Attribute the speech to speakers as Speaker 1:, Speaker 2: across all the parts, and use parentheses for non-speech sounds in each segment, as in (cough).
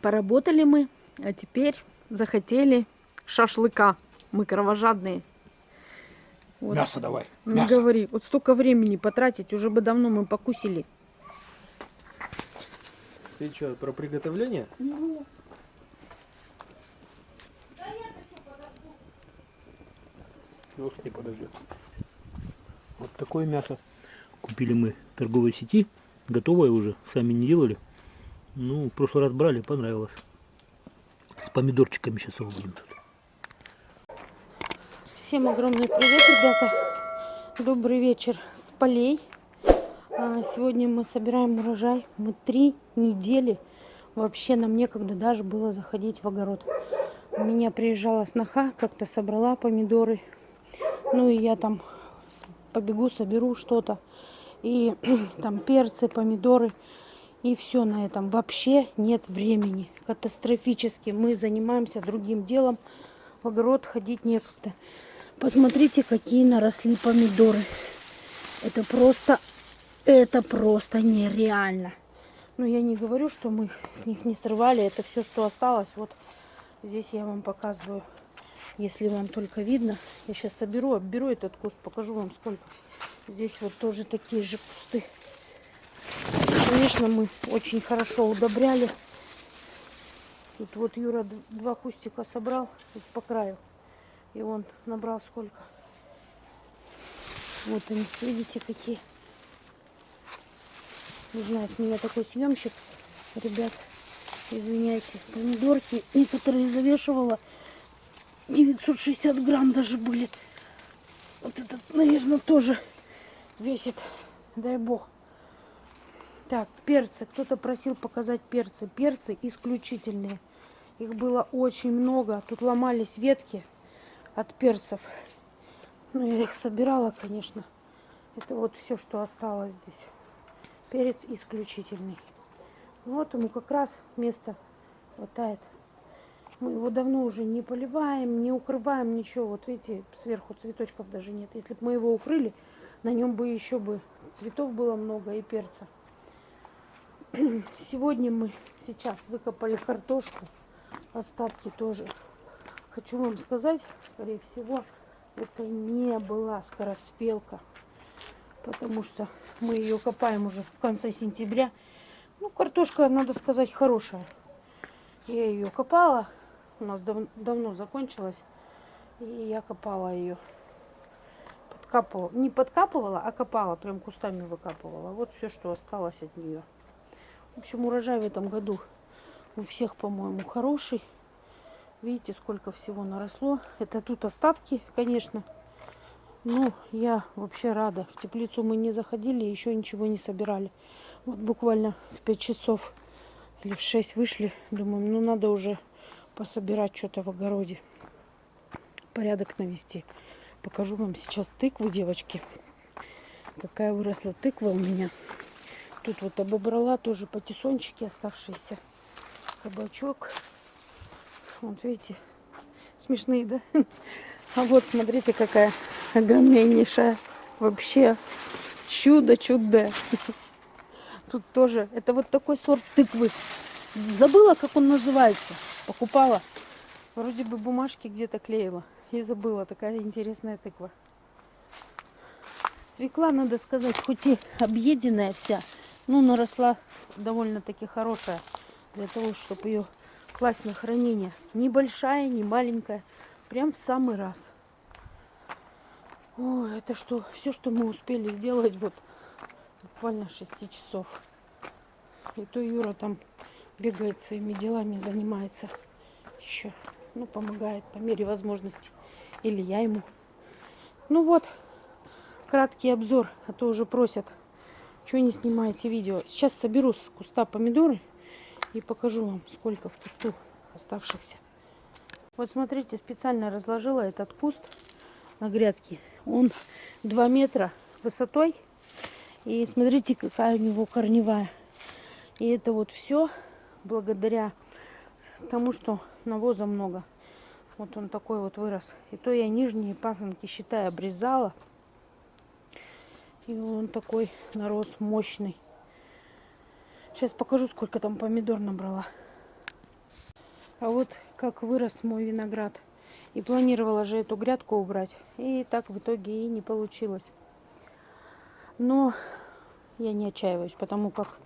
Speaker 1: Поработали мы, а теперь захотели шашлыка. Мы кровожадные.
Speaker 2: Вот. Мясо давай.
Speaker 1: Не мясо. говори. Вот столько времени потратить, уже бы давно мы покусили.
Speaker 3: Ты что, про приготовление? Ну.
Speaker 2: Пес не подождет. Вот такое мясо купили мы в торговой сети. Готовое уже, сами не делали. Ну, в прошлый раз брали, понравилось. С помидорчиками сейчас его будем.
Speaker 1: Всем огромный привет, ребята. Добрый вечер с полей. А, сегодня мы собираем урожай. Мы три недели. Вообще нам некогда даже было заходить в огород. У меня приезжала сноха, как-то собрала помидоры. Ну и я там побегу, соберу что-то. И (clears throat) там перцы, помидоры. И все на этом. Вообще нет времени. Катастрофически. Мы занимаемся другим делом. В огород ходить некогда. Посмотрите, какие наросли помидоры. Это просто, это просто нереально. Но я не говорю, что мы с них не срывали. Это все, что осталось. Вот здесь я вам показываю. Если вам только видно. Я сейчас соберу, обберу этот куст, покажу вам сколько. Здесь вот тоже такие же кусты. Конечно, мы очень хорошо удобряли. Тут вот Юра два кустика собрал тут по краю. И он набрал сколько? Вот они, видите, какие. Не знаю, с меня такой съемщик. Ребят, извиняйте, помидорки некоторые завешивала. 960 грамм даже были. Вот этот, наверное, тоже весит. Дай бог. Так, перцы. Кто-то просил показать перцы. Перцы исключительные. Их было очень много. Тут ломались ветки от перцев. Ну, я их собирала, конечно. Это вот все, что осталось здесь. Перец исключительный. Вот ему как раз место хватает. Мы его давно уже не поливаем, не укрываем, ничего. Вот видите, сверху цветочков даже нет. Если бы мы его укрыли, на нем бы еще бы цветов было много и перца. (clears throat) Сегодня мы сейчас выкопали картошку. Остатки тоже хочу вам сказать, скорее всего, это не была скороспелка, потому что мы ее копаем уже в конце сентября. Ну, картошка, надо сказать, хорошая. Я ее копала, у нас дав давно закончилась, и я копала ее. Подкапывала, не подкапывала, а копала, прям кустами выкапывала. Вот все, что осталось от нее. В общем, урожай в этом году у всех, по-моему, хороший. Видите, сколько всего наросло. Это тут остатки, конечно. Ну, я вообще рада. В теплицу мы не заходили, еще ничего не собирали. Вот буквально в 5 часов или в 6 вышли. Думаем, ну надо уже пособирать что-то в огороде. Порядок навести. Покажу вам сейчас тыкву, девочки. Какая выросла тыква у меня. Тут вот обобрала тоже патиссончики оставшиеся. Кабачок. Вот видите, смешные, да? (laughs) А вот смотрите, какая огромнейшая. Вообще чудо-чудо. Тут тоже, это вот такой сорт тыквы. Забыла, как он называется. Покупала. Вроде бы бумажки где-то клеила. И забыла, такая интересная тыква. Свекла, надо сказать, хоть и объеденная вся, ну, наросла довольно-таки хорошая. Для того, чтобы ее класть на хранение. Небольшая, не маленькая. Прям в самый раз. О, это что? Все, что мы успели сделать вот буквально 6 часов. И то Юра там бегает своими делами, занимается еще. Ну, помогает по мере возможности. Или я ему. Ну вот, краткий обзор, а то уже просят, что не снимаете видео. Сейчас соберу с куста помидоры и покажу вам, сколько в кусту оставшихся. Вот смотрите, специально разложила этот куст на грядке. Он 2 метра высотой. И смотрите, какая у него корневая. И это вот все благодаря тому, что навоза много. Вот он такой вот вырос. И то я нижние пасынки, считай, обрезала. И он такой нарос мощный. Сейчас покажу, сколько там помидор набрала. А вот как вырос мой виноград. И планировала же эту грядку убрать. И так в итоге и не получилось. Но я не отчаиваюсь, потому как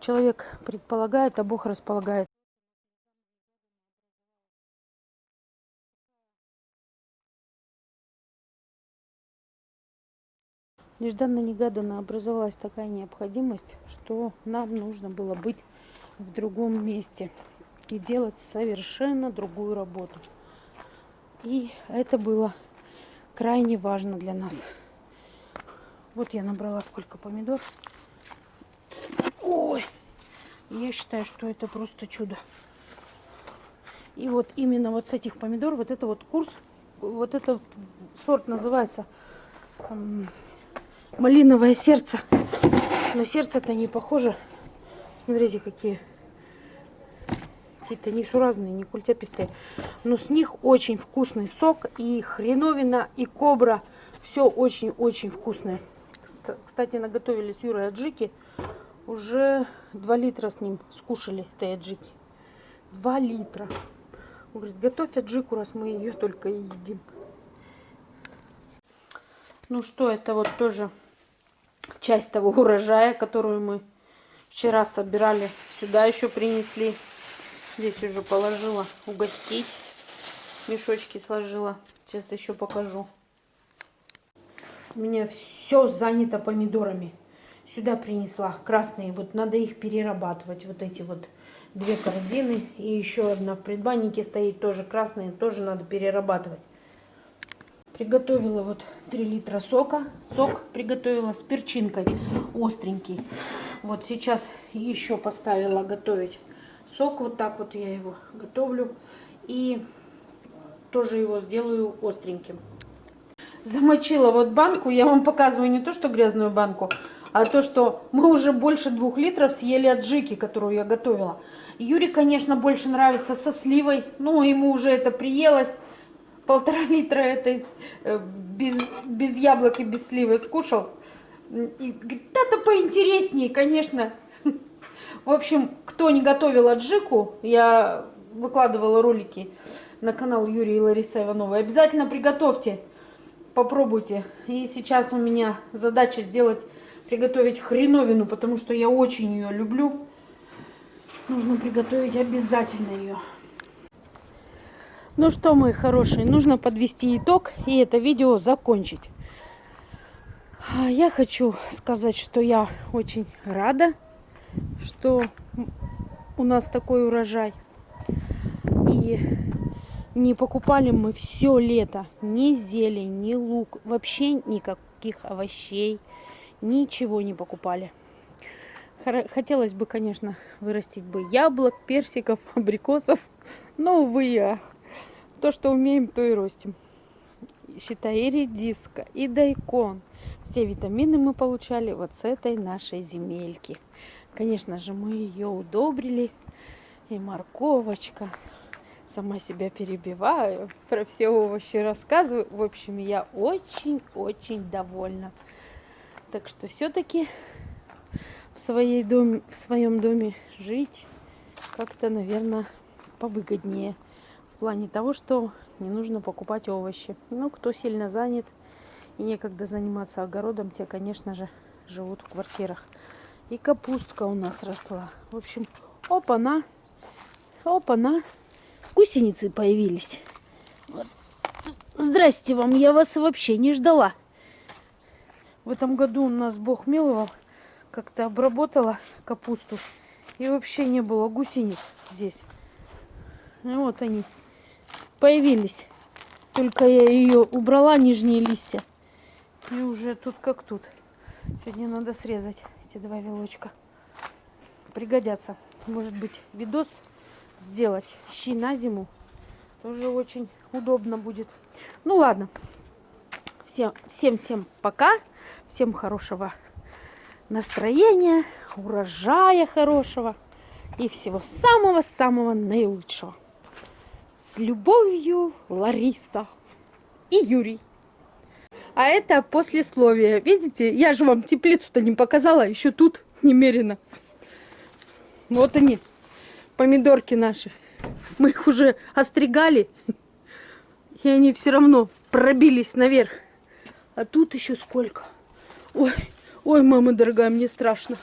Speaker 1: человек предполагает, а Бог располагает. Нежданно-негаданно образовалась такая необходимость, что нам нужно было быть в другом месте и делать совершенно другую работу. И это было крайне важно для нас. Вот я набрала сколько помидор. Ой, я считаю, что это просто чудо. И вот именно вот с этих помидор, вот это вот курс, вот этот сорт называется малиновое сердце. Но сердце-то не похоже. Смотрите, какие какие-то несуразные, не культяпистые. Но с них очень вкусный сок. И хреновина, и кобра. Все очень-очень вкусное. Кстати, наготовили с Юрой аджики. Уже 2 литра с ним скушали этой аджики. 2 литра. Он говорит, готовь аджику, раз мы ее только и едим. Ну что, это вот тоже часть того урожая, которую мы вчера собирали. Сюда еще принесли. Здесь уже положила угостить. Мешочки сложила. Сейчас еще покажу. У меня все занято помидорами. Сюда принесла красные. Вот надо их перерабатывать. Вот эти вот две корзины. И еще одна в предбаннике стоит тоже красные. Тоже надо перерабатывать. Приготовила вот 3 литра сока. Сок приготовила с перчинкой остренький. Вот сейчас еще поставила готовить сок. Вот так вот я его готовлю. И тоже его сделаю остреньким. Замочила вот банку. Я вам показываю не то, что грязную банку, а то, что мы уже больше двух литров съели аджики, которую я готовила. Юре, конечно, больше нравится со сливой. Ну, ему уже это приелось полтора литра этой э, без, без яблок и без сливы скушал. И говорит, это поинтереснее, конечно. (laughs) В общем, кто не готовил аджику, я выкладывала ролики на канал Юрия и Ларисы Ивановой. Обязательно приготовьте, попробуйте. И сейчас у меня задача сделать, приготовить хреновину, потому что я очень ее люблю. Нужно приготовить обязательно ее. Ну что, мои хорошие, нужно подвести итог и это видео закончить. А, я хочу сказать, что я очень рада, что у нас такой урожай. И не покупали мы все лето ни зелень, ни лук, вообще никаких овощей, ничего не покупали. Хотелось бы, конечно, вырастить бы яблок, персиков, абрикосов, но, увы, то, что умеем, то и ростим. Считай, и редиска, и дайкон. Все витамины мы получали вот с этой нашей земельки. Конечно же, мы ее удобрили. И морковочка. Сама себя перебиваю. Про все овощи рассказываю. В общем, я очень-очень довольна. Так что все-таки в, своей доме, в своем доме жить как-то, наверное, повыгоднее плане того, что не нужно покупать овощи. Ну, кто сильно занят и некогда заниматься огородом, те, конечно же, живут в квартирах. И капустка у нас росла. В общем, опа-на, опа-на, гусеницы появились. Вот. Здрасте вам, я вас вообще не ждала. В этом году у нас Бог миловал, как-то обработала капусту. И вообще не было гусениц здесь. И вот они появились. Только я ее убрала, нижние листья. И уже тут как тут. Сегодня надо срезать эти два вилочка. Пригодятся. Может быть, видос сделать. Щи на зиму. Тоже очень удобно будет. Ну ладно. Всем, всем, всем пока. Всем хорошего настроения, урожая хорошего и всего самого-самого наилучшего. С любовью, Лариса и Юрий. А это послесловие. Видите, я же вам теплицу-то не показала, еще тут немерено. Вот они, помидорки наши. Мы их уже остригали, и они все равно пробились наверх. А тут еще сколько. Ой, ой, мама дорогая, мне страшно.